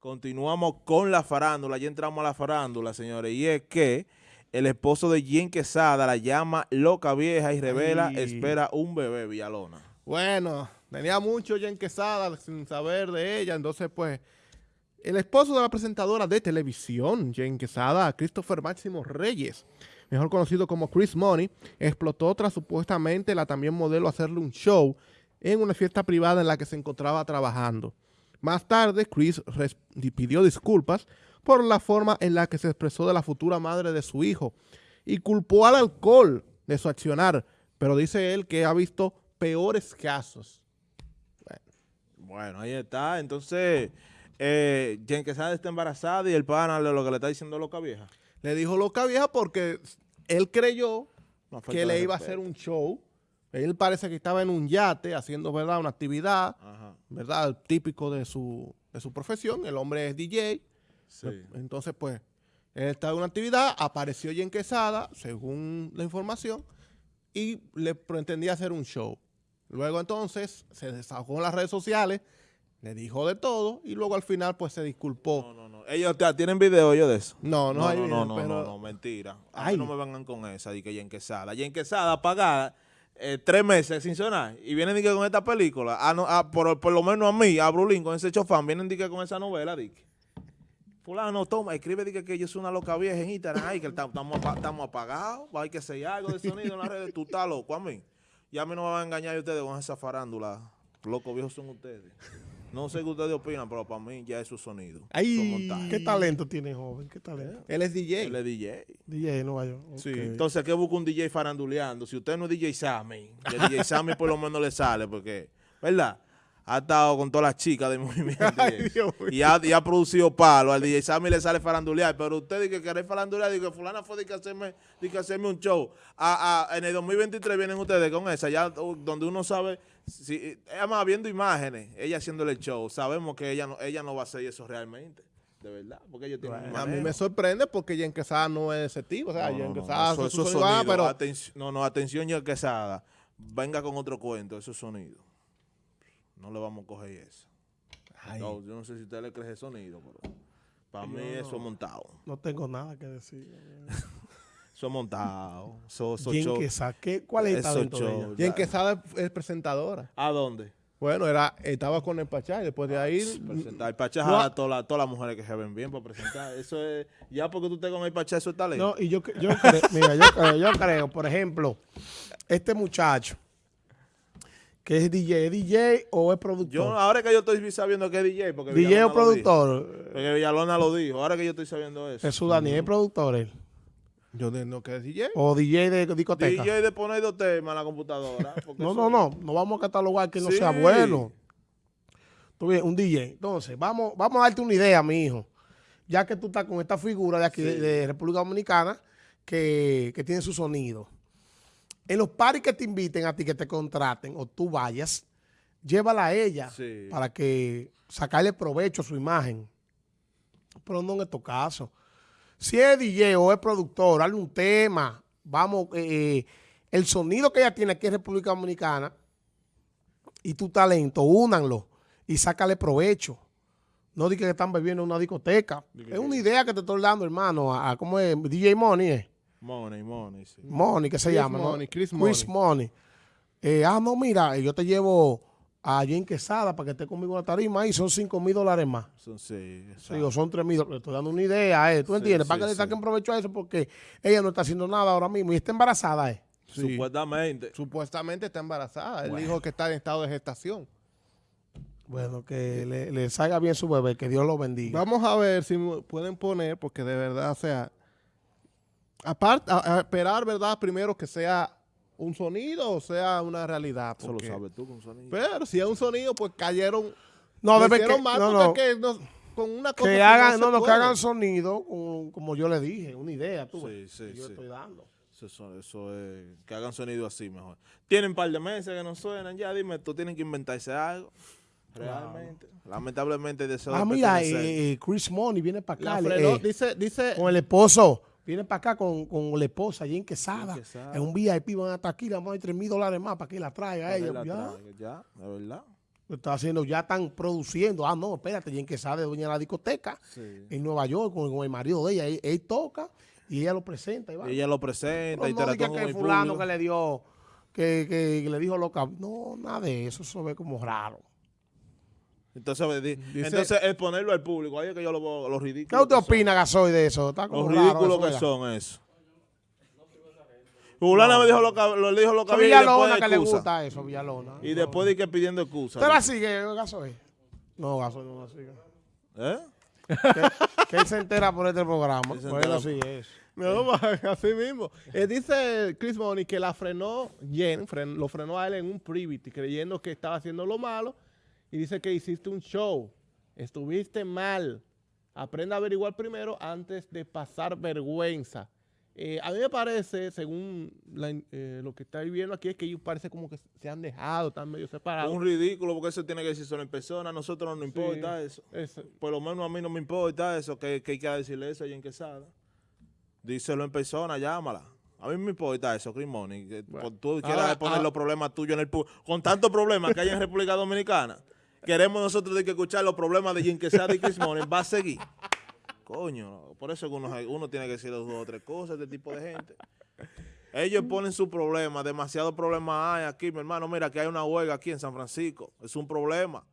Continuamos con la farándula, ya entramos a la farándula, señores, y es que el esposo de Jen Quesada la llama loca vieja y revela, Ay. espera un bebé, Villalona. Bueno, tenía mucho ya en Quesada sin saber de ella, entonces pues el esposo de la presentadora de televisión, Jen Quesada, Christopher Máximo Reyes, mejor conocido como Chris Money, explotó tras supuestamente la también modelo hacerle un show en una fiesta privada en la que se encontraba trabajando. Más tarde, Chris pidió disculpas por la forma en la que se expresó de la futura madre de su hijo y culpó al alcohol de su accionar, pero dice él que ha visto peores casos. Bueno, ahí está. Entonces, eh, Jen Quesada está embarazada y el pana lo que le está diciendo loca vieja. Le dijo loca vieja porque él creyó que le iba a hacer un show. Él parece que estaba en un yate haciendo, ¿verdad?, una actividad, Ajá, ¿verdad?, típico de su, de su profesión. El hombre es DJ. sí. Entonces, pues, él estaba en una actividad, apareció Jen Quesada, según la información, y le pretendía hacer un show. Luego, entonces, se desahogó en las redes sociales, le dijo de todo, y luego al final, pues, se disculpó. No, no, no. Ellos tienen video ellos de eso. No, no, no, hay no, video, no, no, pero- no, no, mentira. A mí Ay. no me vengan con esa de que Jen Quesada. Jen Quesada pagada eh, tres meses sin sonar y vienen de que con esta película. Ah, no, ah, por, por lo menos a mí, a Brulín, con ese chofán, vienen de que con esa novela, de que, Fulano, toma, escribe de que, que yo soy una loca vieja en Instagram, ay, que estamos apa- estamos apagados, hay que hacer algo de sonido en las redes, tú estás loco, a mí. Y a mí no me van a engañar ustedes con esa farándula. Locos viejos son ustedes. No sé qué ustedes opinan, pero para mí ya es su sonido. Ay. ¿Qué talento tiene joven? ¿Qué talento? Él es DJ. Él es DJ. DJ de Nueva York. Sí, entonces, ¿qué busca un DJ faranduleando? Si usted no es DJ Sammy, que DJ Sammy por lo menos le sale, porque, ¿verdad? Ha estado con todas las chicas del movimiento. y Ay, ha, y ha producido palo. Al DJ Sammy le sale farandulear, pero usted dice que querer farandulear, dice que fulana fue de que hacerme, de que hacerme un show. A- a- en el 2023 vienen ustedes con esa, ya uh, donde uno sabe, si, además viendo imágenes, ella haciéndole el show, sabemos que ella no, ella no va a hacer eso realmente. De verdad, porque ella tiene un A mí me sorprende porque Jen Quesada no es ese tipo. O sea, No, Jen no, no, Quesada eso- su eso es sonido, sonido. pero Atenci- no, no, atención ya Quesada. Venga con otro cuento, eso es sonido. No le vamos a coger eso. Ay, No, yo no sé si usted le cree ese sonido, pero para mí Yo eso es montado. No tengo nada que decir. Eso es montado. Eso, eso ¿Quién show- que saque? ¿Cuál es el talento de ella? Jen Quesada es, es presentadora. ¿A dónde? Bueno, era, estaba con el Pachá y después de ahí... Presentar. El Pachá No. a todas las todas las mujeres que se ven bien para presentar. Eso es, ya porque tú estés con el Pachá, eso es talento. No, y yo, yo creo, mira, yo creo, yo creo, por ejemplo, este muchacho, que es DJ, ¿es DJ o es productor? yo, ahora que yo estoy sabiendo que es DJ, porque DJ Villalona o productor. dijo. Porque Villalona lo dijo. Ahora que yo estoy sabiendo eso. Jesús Daniel, ¿es productor él? Yo de- no que es DJ. ¿O DJ de discoteca? DJ de poner dos temas en la computadora. No, no, no, no vamos a catalogar que no Sí. sea bueno. Tú ves, un DJ. Entonces, vamos, vamos a darte una idea, mi hijo. Ya que tú estás con esta figura de aquí, de, República Dominicana, que, que tiene su sonido. En los paris que te inviten a ti, que te contraten, o tú vayas, llévala a ella Sí. para que sacarle provecho a su imagen. Pero no en estos casos. Si es DJ o es productor, hazle un tema. Vamos, eh, el sonido que ella tiene aquí en República Dominicana y tu talento, únanlo y sácale provecho. No digas que están bebiendo en una discoteca. Diga Es una idea que te estoy dando, hermano. A, a- ¿Cómo es? DJ Money, ¿eh? Money, money, sí. Money, que se Chris llama, ¿no? Money, Chris Chris Money. Eh, ah, no, mira, yo te llevo a Jen Quesada para que esté conmigo en la tarima y son 5 mil dólares más. Son, sí, Sí, o son 3 mil. Le estoy dando una idea, ¿eh? ¿Tú Sí, entiendes? sí, para que le sí. saquen provecho a eso porque ella no está haciendo nada ahora mismo y está embarazada, ¿eh? Sí. Supuestamente. Supuestamente está embarazada. Él Bueno. dijo que está en estado de gestación. Bueno, que le, le salga bien su bebé, que Dios lo bendiga. Vamos a ver si pueden poner, porque de verdad, o sea, aparte, a, a esperar, ¿verdad? Primero que sea un sonido o sea una realidad. Eso lo sabes tú con sonido. Pero si es un sonido, pues cayeron. No, hicieron que, mal no, no, que no- con una cosa que hagan, no, no, que hagan sonido, como, como yo le dije, una idea, tú Sí, sí, que yo sí. estoy dando. Eso, eso- es. Que hagan sonido así mejor. Tienen un par de meses que no suenan. Ya dime, tú tienen que inventarse algo. Realmente. Lamentablemente de eso Ah, de mira, eh, Chris Money viene para acá. eh, dice, dice, con el esposo. Viene para acá con, con la esposa, Quesada. Jen Quesada. En un VIP van a estar aquí, le vamos a dar 3 mil dólares más para que la traiga a ella. la Ya. traiga, Ya, de verdad. Lo está haciendo, ya están produciendo. Ah, no, espérate, Jen Quesada es dueña de la discoteca Sí. en Nueva York con, con el marido de ella. Él, él toca y ella lo presenta. Y va. Ella lo presenta, Pero no que el fulano público. que le dio, que, que- que le dijo loca. No, nada de eso, eso ve como raro. Entonces, di- Dice- entonces exponerlo al público, ahí es que yo lo veo, los ¿Qué usted opina, Gasoy, de eso? Está como Los ridículos que son eso. Fulana me dijo lo que lo dijo lo que había y después que le gusta eso, Villalona. Y después de que pidiendo excusa. ¿Usted la sigue, Gasoy? No, Gasoy no la sigue. ¿Eh? que, que él se entera por este programa. Él entera. no. No, así mismo. Eh, dice Chris Money que la frenó Jen, fren- lo frenó a él en un privity, creyendo que estaba haciendo lo malo. Y dice que hiciste un show. Estuviste mal. Aprenda a averiguar primero antes de pasar vergüenza. Eh, a mí me parece, según la eh, lo que está viendo aquí, es que ellos parece como que se han dejado, están medio separados. Un ridículo porque eso tiene que decir solo en persona. A nosotros no nos importa eso. Es- Por lo menos a mí no me importa eso, que, que hay que decirle eso a en Quesada. Díselo en persona, llámala. A mí me importa eso, Chris Money. Que por tú quieras ahora- poner ahora- los problemas tuyos en el. Con tantos problemas que hay en República Dominicana, queremos nosotros de que escuchar los problemas de Jen Quesada y Chris Money. Va a seguir. Coño, por eso uno, uno tiene que decir dos o tres cosas este tipo de gente. Ellos ponen sus problemas, demasiados problemas hay aquí, mi hermano. Mira, que hay una huelga aquí en San Francisco. Es un problema.